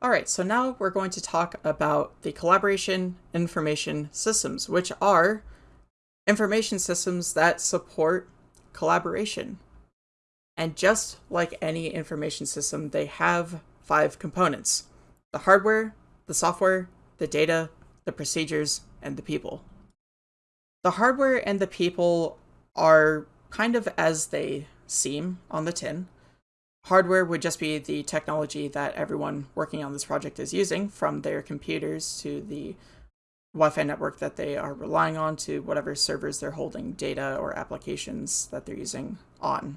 All right, so now we're going to talk about the collaboration information systems, which are information systems that support collaboration. And just like any information system, they have five components. The hardware, the software, the data, the procedures, and the people. The hardware and the people are kind of as they seem on the tin. Hardware would just be the technology that everyone working on this project is using, from their computers to the Wi-Fi network that they are relying on to whatever servers they're holding data or applications that they're using on.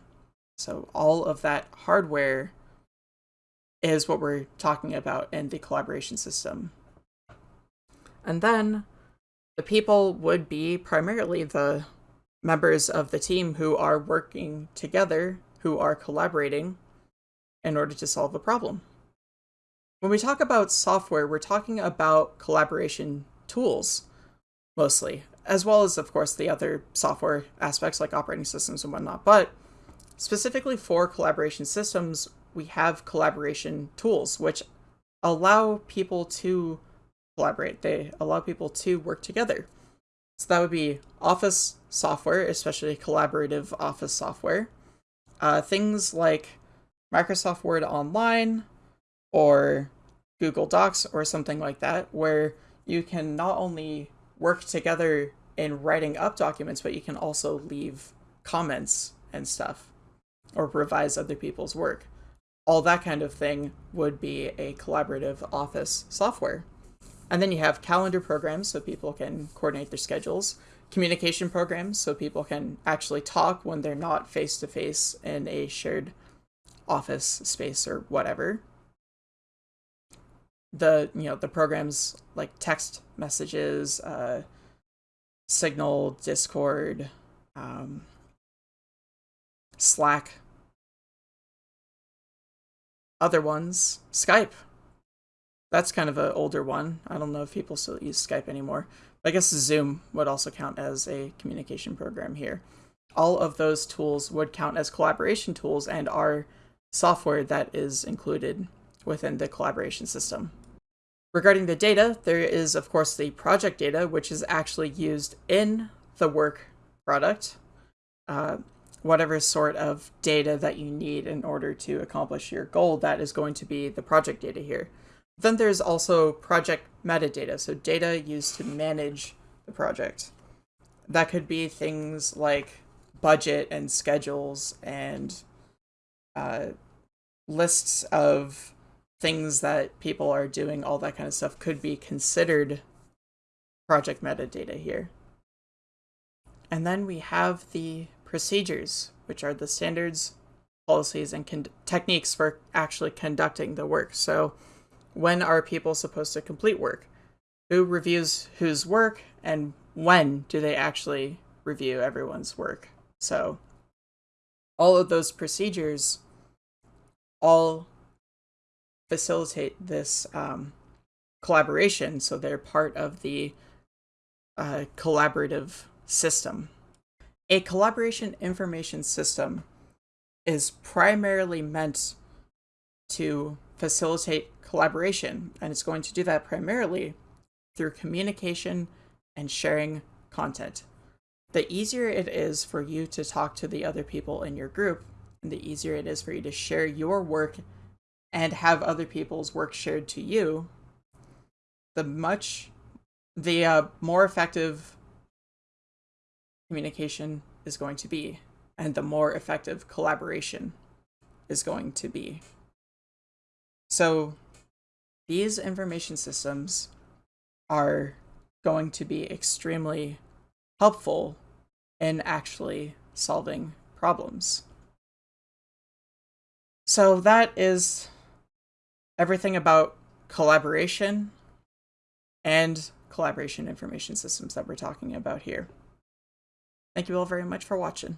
So all of that hardware is what we're talking about in the collaboration system. And then the people would be primarily the members of the team who are working together, who are collaborating in order to solve a problem. When we talk about software, we're talking about collaboration tools, mostly, as well as, of course, the other software aspects like operating systems and whatnot. But specifically for collaboration systems, we have collaboration tools, which allow people to collaborate. They allow people to work together. So that would be Office software, especially collaborative Office software. Uh, things like Microsoft Word Online or Google Docs or something like that, where you can not only work together in writing up documents, but you can also leave comments and stuff or revise other people's work. All that kind of thing would be a collaborative office software. And then you have calendar programs so people can coordinate their schedules, communication programs so people can actually talk when they're not face to face in a shared office space or whatever. The you know the programs like text messages, uh, Signal, Discord, um, Slack, other ones, Skype, that's kind of an older one. I don't know if people still use Skype anymore. I guess Zoom would also count as a communication program here. All of those tools would count as collaboration tools and are software that is included within the collaboration system. Regarding the data, there is of course the project data, which is actually used in the work product. Uh, whatever sort of data that you need in order to accomplish your goal, that is going to be the project data here. Then there's also project metadata, so data used to manage the project. That could be things like budget and schedules and uh, lists of things that people are doing, all that kind of stuff could be considered project metadata here. And then we have the procedures, which are the standards, policies, and techniques for actually conducting the work. So when are people supposed to complete work? Who reviews whose work and when do they actually review everyone's work? So all of those procedures all facilitate this um, collaboration so they're part of the uh, collaborative system. A collaboration information system is primarily meant to facilitate collaboration, and it's going to do that primarily through communication and sharing content. The easier it is for you to talk to the other people in your group, and the easier it is for you to share your work and have other people's work shared to you, the much the uh, more effective communication is going to be, and the more effective collaboration is going to be. So these information systems are going to be extremely helpful in actually solving problems. So that is everything about collaboration and collaboration information systems that we're talking about here. Thank you all very much for watching.